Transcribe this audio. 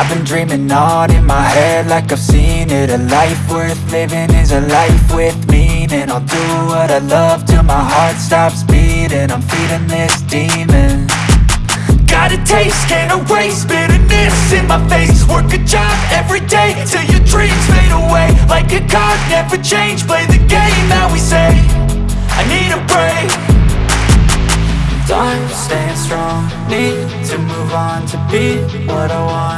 I've been dreaming on in my head like I've seen it. A life worth living is a life with meaning. I'll do what I love till my heart stops beating. I'm feeding this demon. Got a taste, can't erase bitterness in my face. Work a job every day till your dreams fade away. Like a card, never change, play the game that we say. I need a break. Time staying strong, need to move on To be what I want,